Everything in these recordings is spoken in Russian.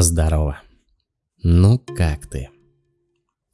Здорово. Ну как ты?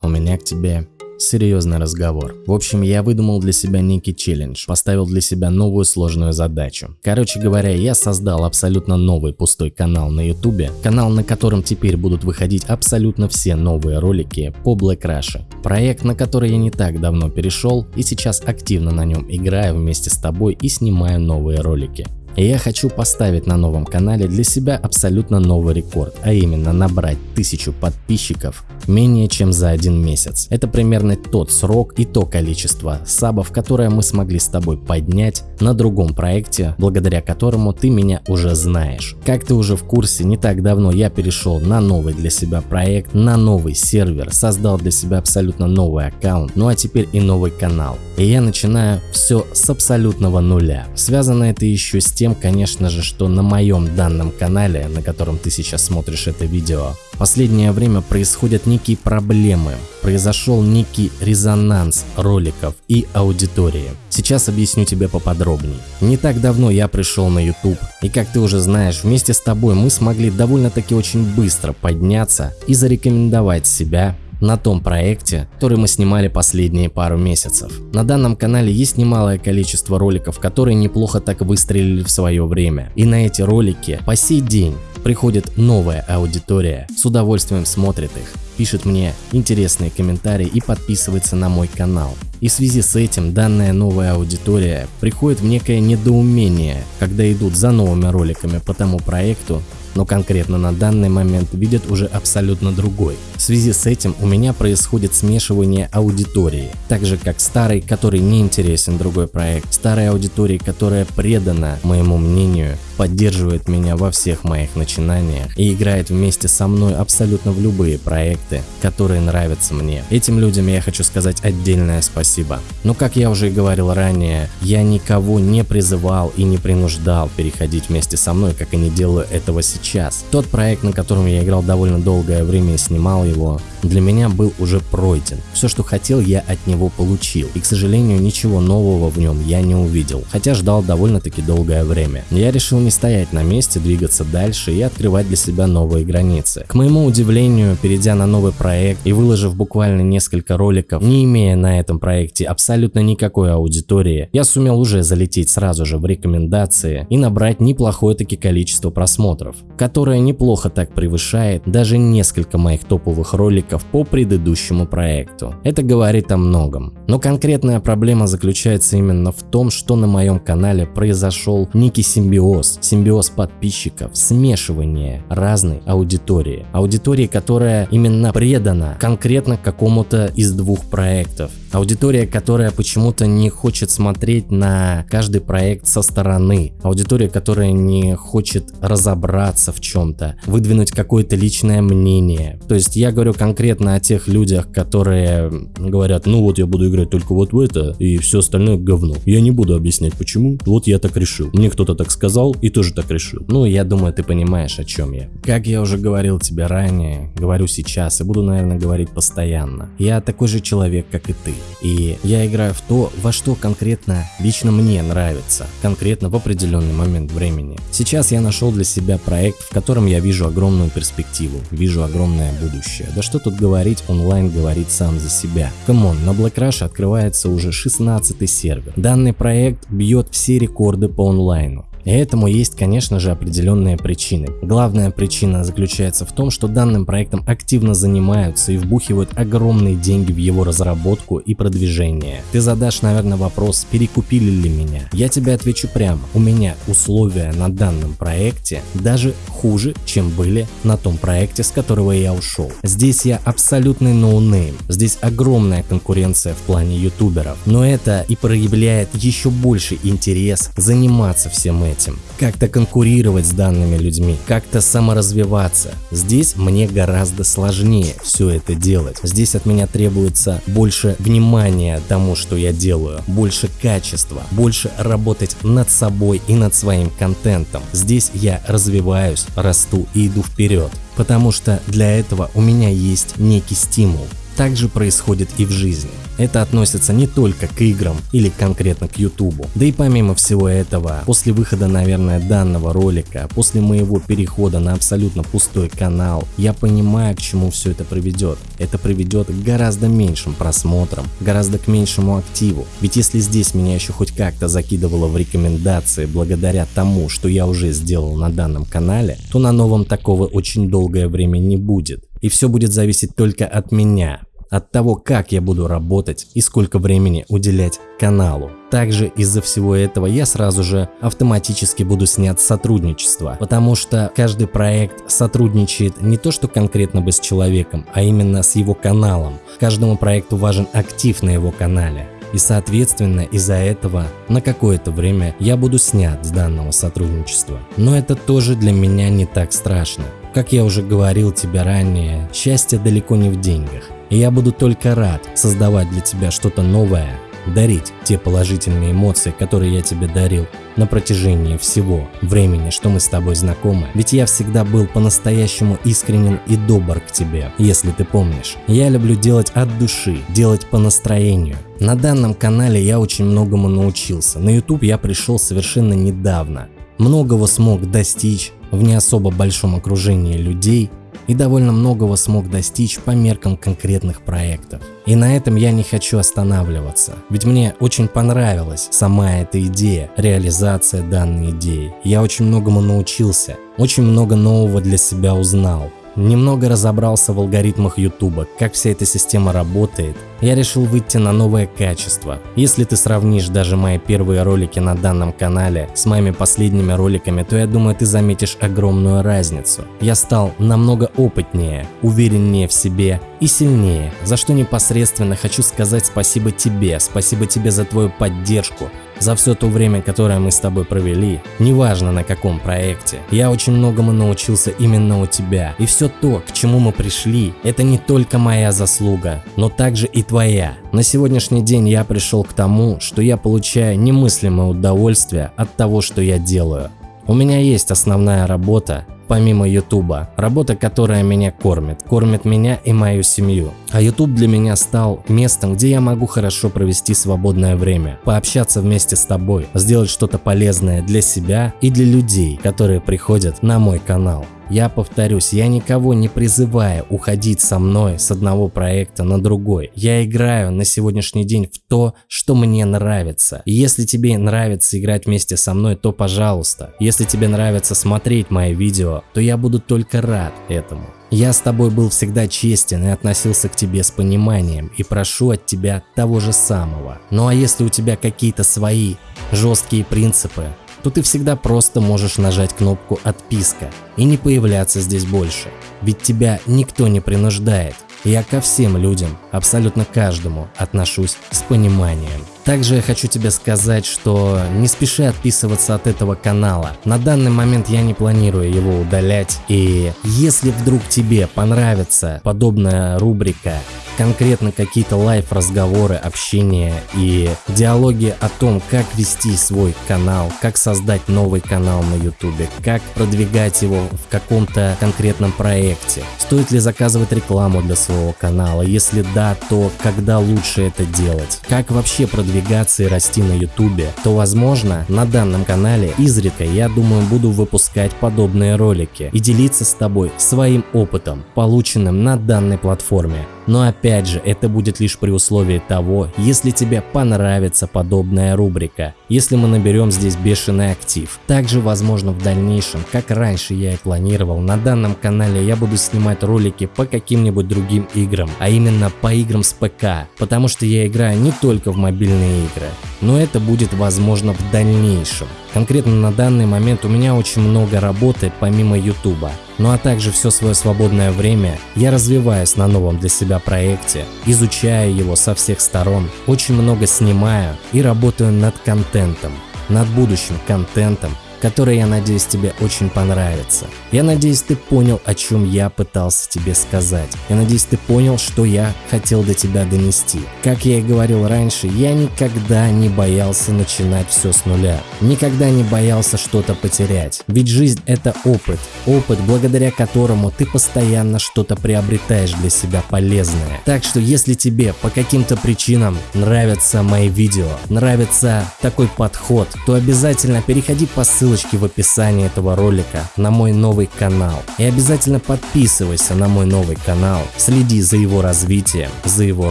У меня к тебе серьезный разговор. В общем, я выдумал для себя некий челлендж, поставил для себя новую сложную задачу. Короче говоря, я создал абсолютно новый пустой канал на ютубе, канал на котором теперь будут выходить абсолютно все новые ролики по Black Rush. Проект, на который я не так давно перешел и сейчас активно на нем играю вместе с тобой и снимаю новые ролики. Я хочу поставить на новом канале для себя абсолютно новый рекорд, а именно набрать тысячу подписчиков менее чем за один месяц. Это примерно тот срок и то количество сабов, которое мы смогли с тобой поднять на другом проекте, благодаря которому ты меня уже знаешь. Как ты уже в курсе, не так давно я перешел на новый для себя проект, на новый сервер, создал для себя абсолютно новый аккаунт, ну а теперь и новый канал. И я начинаю все с абсолютного нуля. Связано это еще с тем, тем, конечно же, что на моем данном канале, на котором ты сейчас смотришь это видео, последнее время происходят некие проблемы, произошел некий резонанс роликов и аудитории. Сейчас объясню тебе поподробнее. Не так давно я пришел на YouTube, и как ты уже знаешь, вместе с тобой мы смогли довольно-таки очень быстро подняться и зарекомендовать себя на том проекте, который мы снимали последние пару месяцев. На данном канале есть немалое количество роликов, которые неплохо так выстрелили в свое время. И на эти ролики по сей день приходит новая аудитория, с удовольствием смотрит их, пишет мне интересные комментарии и подписывается на мой канал. И в связи с этим данная новая аудитория приходит в некое недоумение, когда идут за новыми роликами по тому проекту, но конкретно на данный момент видят уже абсолютно другой. В связи с этим у меня происходит смешивание аудитории, так же как старый, который не интересен другой проект, старой аудитории, которая предана моему мнению, поддерживает меня во всех моих начинаниях и играет вместе со мной абсолютно в любые проекты, которые нравятся мне. Этим людям я хочу сказать отдельное спасибо. Но как я уже и говорил ранее, я никого не призывал и не принуждал переходить вместе со мной, как и не делаю этого сейчас. Тот проект, на котором я играл довольно долгое время и снимал его, для меня был уже пройден. Все, что хотел, я от него получил. И, к сожалению, ничего нового в нем я не увидел, хотя ждал довольно-таки долгое время. Я решил не стоять на месте, двигаться дальше и открывать для себя новые границы. К моему удивлению, перейдя на новый проект и выложив буквально несколько роликов, не имея на этом проекте абсолютно никакой аудитории, я сумел уже залететь сразу же в рекомендации и набрать неплохое таки количество просмотров, которое неплохо так превышает даже несколько моих топовых роликов по предыдущему проекту. Это говорит о многом. Но конкретная проблема заключается именно в том, что на моем канале произошел некий симбиоз симбиоз подписчиков, смешивание разной аудитории. Аудитории, которая именно предана конкретно какому-то из двух проектов. Аудитория, которая почему-то не хочет смотреть на каждый проект со стороны. Аудитория, которая не хочет разобраться в чем-то, выдвинуть какое-то личное мнение. То есть я говорю конкретно о тех людях, которые говорят, ну вот я буду играть только вот в это и все остальное говно. Я не буду объяснять почему, вот я так решил. Мне кто-то так сказал и тоже так решил. Ну я думаю ты понимаешь о чем я. Как я уже говорил тебе ранее, говорю сейчас и буду наверное говорить постоянно. Я такой же человек как и ты. И я играю в то, во что конкретно лично мне нравится, конкретно в определенный момент времени. Сейчас я нашел для себя проект, в котором я вижу огромную перспективу, вижу огромное будущее. Да что тут говорить, онлайн говорит сам за себя. Come on, на Black Russia открывается уже 16 сервер. Данный проект бьет все рекорды по онлайну. И этому есть, конечно же, определенные причины. Главная причина заключается в том, что данным проектом активно занимаются и вбухивают огромные деньги в его разработку и продвижение. Ты задашь, наверное, вопрос, перекупили ли меня? Я тебе отвечу прямо. У меня условия на данном проекте даже хуже, чем были на том проекте, с которого я ушел. Здесь я абсолютный no name. Здесь огромная конкуренция в плане ютуберов. Но это и проявляет еще больше интерес заниматься всем этим этим, как-то конкурировать с данными людьми, как-то саморазвиваться. Здесь мне гораздо сложнее все это делать. Здесь от меня требуется больше внимания тому, что я делаю, больше качества, больше работать над собой и над своим контентом. Здесь я развиваюсь, расту и иду вперед. Потому что для этого у меня есть некий стимул. Так же происходит и в жизни. Это относится не только к играм или конкретно к YouTube. Да и помимо всего этого, после выхода, наверное, данного ролика, после моего перехода на абсолютно пустой канал, я понимаю, к чему все это приведет. Это приведет к гораздо меньшим просмотрам, гораздо к меньшему активу. Ведь если здесь меня еще хоть как-то закидывало в рекомендации благодаря тому, что я уже сделал на данном канале, то на новом такого очень долгое время не будет. И все будет зависеть только от меня, от того, как я буду работать и сколько времени уделять каналу. Также из-за всего этого я сразу же автоматически буду снять сотрудничество, потому что каждый проект сотрудничает не то что конкретно бы с человеком, а именно с его каналом. Каждому проекту важен актив на его канале. И соответственно из-за этого на какое-то время я буду снят с данного сотрудничества. Но это тоже для меня не так страшно. Как я уже говорил тебе ранее, счастье далеко не в деньгах. И я буду только рад создавать для тебя что-то новое, дарить те положительные эмоции, которые я тебе дарил на протяжении всего времени, что мы с тобой знакомы. Ведь я всегда был по-настоящему искренен и добр к тебе, если ты помнишь. Я люблю делать от души, делать по настроению. На данном канале я очень многому научился. На YouTube я пришел совершенно недавно. Многого смог достичь в не особо большом окружении людей и довольно многого смог достичь по меркам конкретных проектов. И на этом я не хочу останавливаться, ведь мне очень понравилась сама эта идея, реализация данной идеи. Я очень многому научился, очень много нового для себя узнал. Немного разобрался в алгоритмах YouTube, как вся эта система работает. Я решил выйти на новое качество. Если ты сравнишь даже мои первые ролики на данном канале с моими последними роликами, то я думаю ты заметишь огромную разницу. Я стал намного опытнее, увереннее в себе и сильнее, за что непосредственно хочу сказать спасибо тебе, спасибо тебе за твою поддержку, за все то время, которое мы с тобой провели, неважно на каком проекте, я очень многому научился именно у тебя. И все то, к чему мы пришли, это не только моя заслуга, но также и твоя. На сегодняшний день я пришел к тому, что я получаю немыслимое удовольствие от того, что я делаю. У меня есть основная работа, помимо Ютуба. Работа, которая меня кормит, кормит меня и мою семью. А Ютуб для меня стал местом, где я могу хорошо провести свободное время, пообщаться вместе с тобой, сделать что-то полезное для себя и для людей, которые приходят на мой канал. Я повторюсь, я никого не призываю уходить со мной с одного проекта на другой. Я играю на сегодняшний день в то, что мне нравится. И если тебе нравится играть вместе со мной, то пожалуйста. Если тебе нравится смотреть мои видео, то я буду только рад этому. Я с тобой был всегда честен и относился к тебе с пониманием и прошу от тебя того же самого. Ну а если у тебя какие-то свои жесткие принципы, то ты всегда просто можешь нажать кнопку «Отписка» и не появляться здесь больше. Ведь тебя никто не принуждает. Я ко всем людям, абсолютно каждому, отношусь с пониманием. Также я хочу тебе сказать, что не спеши отписываться от этого канала. На данный момент я не планирую его удалять. И если вдруг тебе понравится подобная рубрика конкретно какие-то лайв-разговоры, общение и диалоги о том, как вести свой канал, как создать новый канал на YouTube, как продвигать его в каком-то конкретном проекте, стоит ли заказывать рекламу для своего канала, если да, то когда лучше это делать, как вообще продвигаться и расти на YouTube, то возможно на данном канале изредка я думаю буду выпускать подобные ролики и делиться с тобой своим опытом, полученным на данной платформе. Но опять же, это будет лишь при условии того, если тебе понравится подобная рубрика, если мы наберем здесь бешеный актив. Также, возможно, в дальнейшем, как раньше я и планировал, на данном канале я буду снимать ролики по каким-нибудь другим играм, а именно по играм с ПК, потому что я играю не только в мобильные игры, но это будет возможно в дальнейшем. Конкретно на данный момент у меня очень много работы помимо YouTube. Ну а также все свое свободное время я развиваюсь на новом для себя проекте, изучаю его со всех сторон, очень много снимаю и работаю над контентом, над будущим контентом, которое, я надеюсь, тебе очень понравится. Я надеюсь, ты понял, о чем я пытался тебе сказать. Я надеюсь, ты понял, что я хотел до тебя донести. Как я и говорил раньше, я никогда не боялся начинать все с нуля. Никогда не боялся что-то потерять. Ведь жизнь это опыт. Опыт, благодаря которому ты постоянно что-то приобретаешь для себя полезное. Так что если тебе по каким-то причинам нравятся мои видео, нравится такой подход, то обязательно переходи по ссылочке в описании этого ролика на мой новый канал. И обязательно подписывайся на мой новый канал, следи за его развитием, за его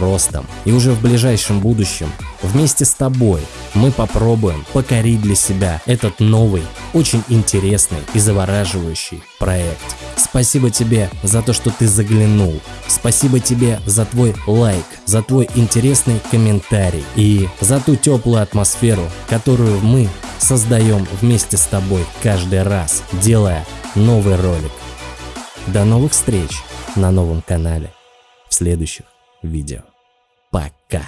ростом. И уже в ближайшем будущем вместе с тобой мы попробуем покорить для себя этот новый, очень интересный и завораживающий проект. Спасибо тебе за то, что ты заглянул. Спасибо тебе за твой лайк, за твой интересный комментарий и за ту теплую атмосферу, которую мы создаем вместе с тобой каждый раз, делая новый ролик. До новых встреч на новом канале в следующих видео. Пока!